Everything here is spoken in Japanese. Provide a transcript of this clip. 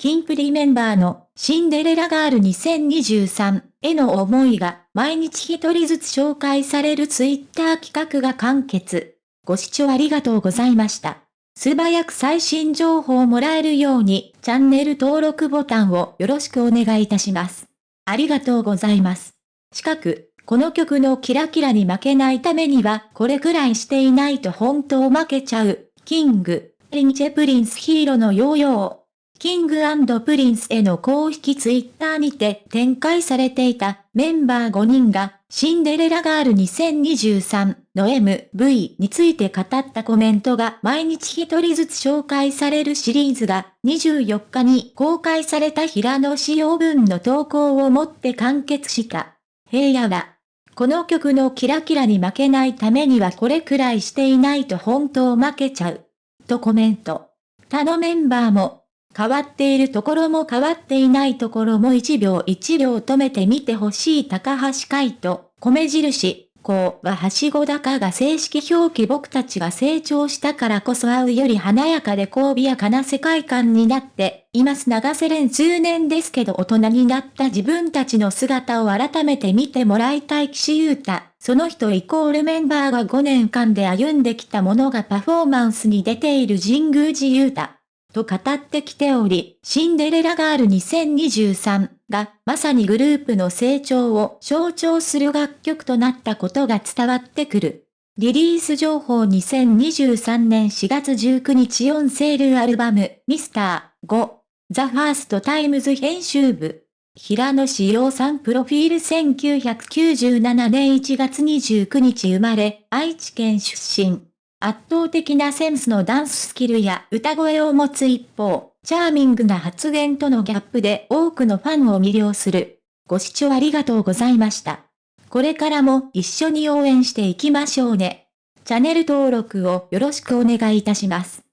キンプリメンバーのシンデレラガール2023への思いが毎日一人ずつ紹介されるツイッター企画が完結。ご視聴ありがとうございました。素早く最新情報をもらえるようにチャンネル登録ボタンをよろしくお願いいたします。ありがとうございます。近く、この曲のキラキラに負けないためにはこれくらいしていないと本当負けちゃう。キング、リンチェプリンスヒーローのヨーヨー。King & Prince の公式ツイッターにて展開されていたメンバー5人がシンデレラガール2023の MV について語ったコメントが毎日一人ずつ紹介されるシリーズが24日に公開された平野紫耀分の投稿をもって完結した。平野は、この曲のキラキラに負けないためにはこれくらいしていないと本当負けちゃう。とコメント。他のメンバーも変わっているところも変わっていないところも1秒1秒止めてみてほしい高橋海人、米印、こうははしご高が正式表記僕たちが成長したからこそ会うより華やかで神やかな世界観になっています長瀬連数年ですけど大人になった自分たちの姿を改めて見てもらいたい岸優太。その人イコールメンバーが5年間で歩んできたものがパフォーマンスに出ている神宮寺優太。と語ってきており、シンデレラガール2023がまさにグループの成長を象徴する楽曲となったことが伝わってくる。リリース情報2023年4月19日 on sale アルバム Mr.5 THE FIRST TIMES 編集部平野紫耀さんプロフィール1997年1月29日生まれ愛知県出身圧倒的なセンスのダンススキルや歌声を持つ一方、チャーミングな発言とのギャップで多くのファンを魅了する。ご視聴ありがとうございました。これからも一緒に応援していきましょうね。チャンネル登録をよろしくお願いいたします。